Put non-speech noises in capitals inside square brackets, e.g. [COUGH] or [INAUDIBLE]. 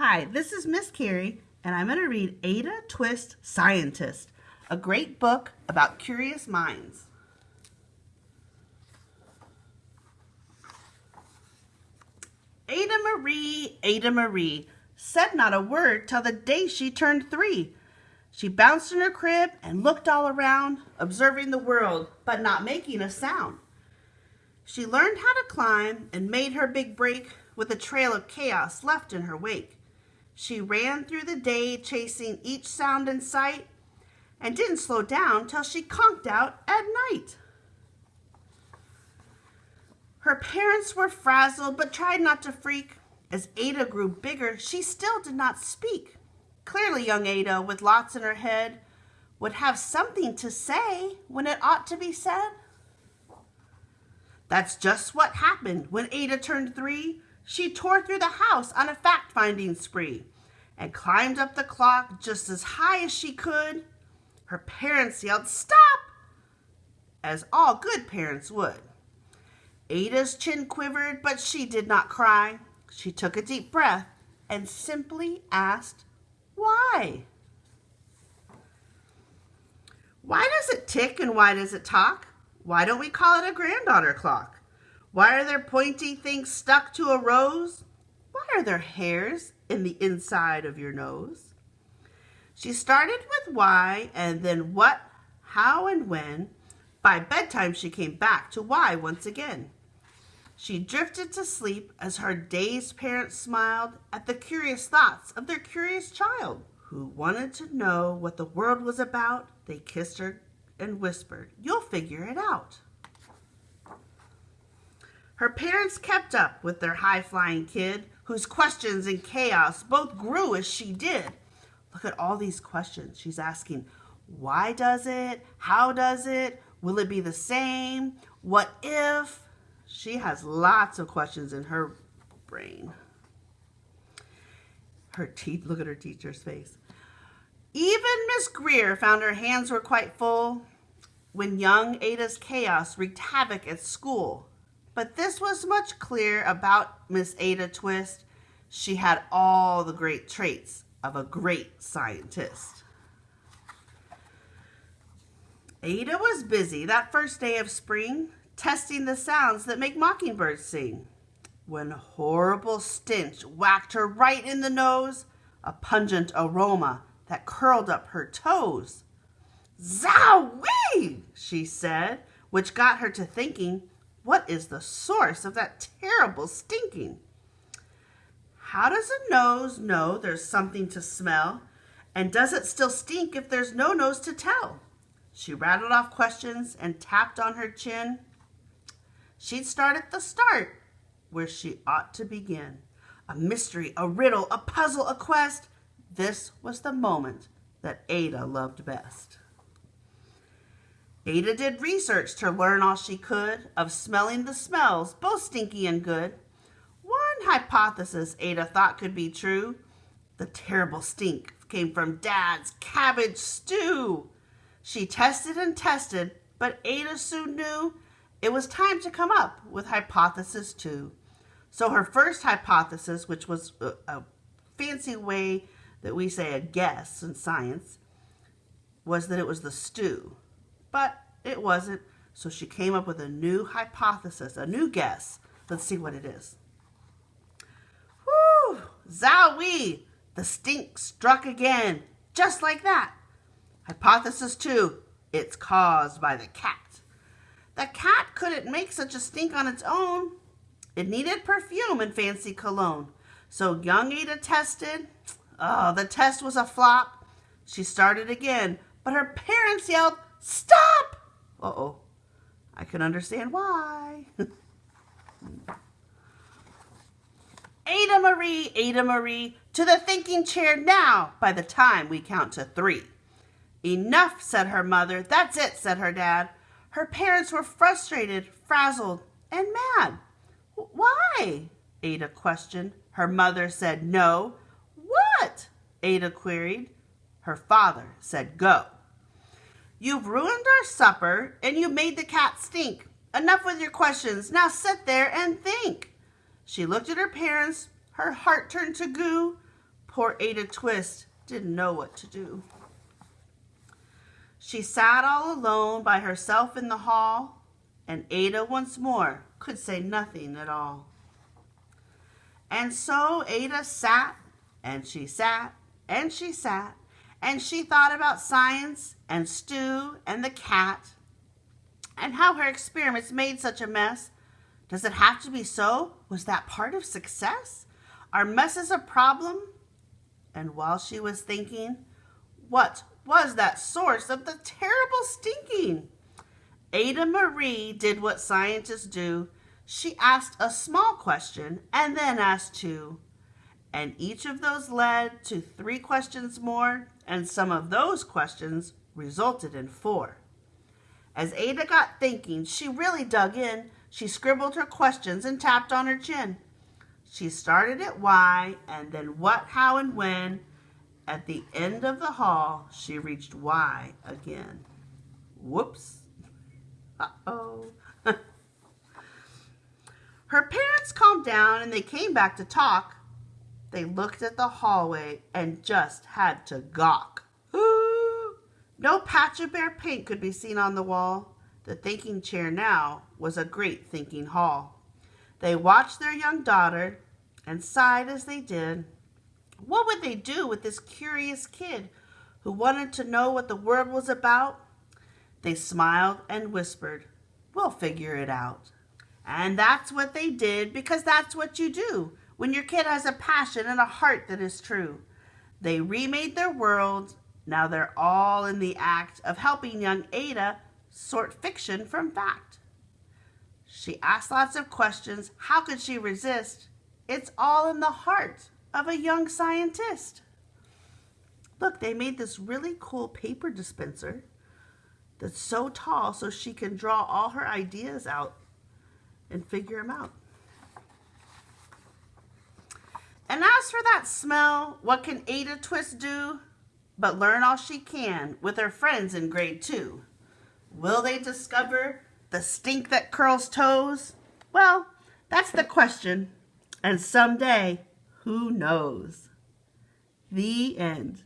Hi, this is Miss Carrie, and I'm going to read Ada Twist Scientist, a great book about curious minds. Ada Marie, Ada Marie, said not a word till the day she turned three. She bounced in her crib and looked all around, observing the world, but not making a sound. She learned how to climb and made her big break with a trail of chaos left in her wake. She ran through the day chasing each sound in sight and didn't slow down till she conked out at night. Her parents were frazzled but tried not to freak. As Ada grew bigger, she still did not speak. Clearly young Ada, with lots in her head, would have something to say when it ought to be said. That's just what happened when Ada turned three. She tore through the house on a fact-finding spree and climbed up the clock just as high as she could. Her parents yelled, stop, as all good parents would. Ada's chin quivered, but she did not cry. She took a deep breath and simply asked, why? Why does it tick and why does it talk? Why don't we call it a granddaughter clock? Why are there pointy things stuck to a rose? Why are there hairs in the inside of your nose? She started with why and then what, how, and when. By bedtime, she came back to why once again. She drifted to sleep as her dazed parents smiled at the curious thoughts of their curious child who wanted to know what the world was about. They kissed her and whispered, you'll figure it out. Her parents kept up with their high-flying kid, whose questions and chaos both grew as she did. Look at all these questions. She's asking, why does it? How does it? Will it be the same? What if? She has lots of questions in her brain. Her teeth, look at her teacher's face. Even Miss Greer found her hands were quite full when young Ada's chaos wreaked havoc at school. But this was much clear about Miss Ada Twist. She had all the great traits of a great scientist. Ada was busy that first day of spring, testing the sounds that make mockingbirds sing. When horrible stench whacked her right in the nose, a pungent aroma that curled up her toes. Zowie, she said, which got her to thinking what is the source of that terrible stinking? How does a nose know there's something to smell? And does it still stink if there's no nose to tell? She rattled off questions and tapped on her chin. She'd start at the start, where she ought to begin. A mystery, a riddle, a puzzle, a quest. This was the moment that Ada loved best. Ada did research to learn all she could of smelling the smells, both stinky and good. One hypothesis Ada thought could be true. The terrible stink came from Dad's cabbage stew. She tested and tested, but Ada soon knew it was time to come up with hypothesis two. So her first hypothesis, which was a, a fancy way that we say a guess in science, was that it was the stew but it wasn't. So she came up with a new hypothesis, a new guess. Let's see what it is. Whoo! Zowie! The stink struck again, just like that. Hypothesis two, it's caused by the cat. The cat couldn't make such a stink on its own. It needed perfume and fancy cologne. So young Ada tested. Oh, the test was a flop. She started again, but her parents yelled, Stop! Uh-oh. I can understand why. [LAUGHS] Ada Marie, Ada Marie, to the thinking chair now by the time we count to three. Enough, said her mother. That's it, said her dad. Her parents were frustrated, frazzled, and mad. Why? Ada questioned. Her mother said no. What? Ada queried. Her father said go. You've ruined our supper and you made the cat stink. Enough with your questions. Now sit there and think. She looked at her parents. Her heart turned to goo. poor Ada Twist didn't know what to do. She sat all alone by herself in the hall, and Ada once more could say nothing at all. And so Ada sat, and she sat, and she sat, and she thought about science and stew and the cat and how her experiments made such a mess. Does it have to be so? Was that part of success? Are messes a problem? And while she was thinking, what was that source of the terrible stinking? Ada Marie did what scientists do. She asked a small question and then asked two. And each of those led to three questions more, and some of those questions resulted in four. As Ada got thinking, she really dug in. She scribbled her questions and tapped on her chin. She started at why, and then what, how, and when. At the end of the hall, she reached why again. Whoops. Uh-oh. [LAUGHS] her parents calmed down and they came back to talk. They looked at the hallway and just had to gawk. [GASPS] no patch of bare paint could be seen on the wall. The thinking chair now was a great thinking hall. They watched their young daughter and sighed as they did. What would they do with this curious kid who wanted to know what the world was about? They smiled and whispered, We'll figure it out. And that's what they did because that's what you do when your kid has a passion and a heart that is true. They remade their world. Now they're all in the act of helping young Ada sort fiction from fact. She asked lots of questions. How could she resist? It's all in the heart of a young scientist. Look, they made this really cool paper dispenser that's so tall so she can draw all her ideas out and figure them out. And as for that smell, what can Ada Twist do but learn all she can with her friends in grade two? Will they discover the stink that curls toes? Well, that's the question. And someday, who knows? The end.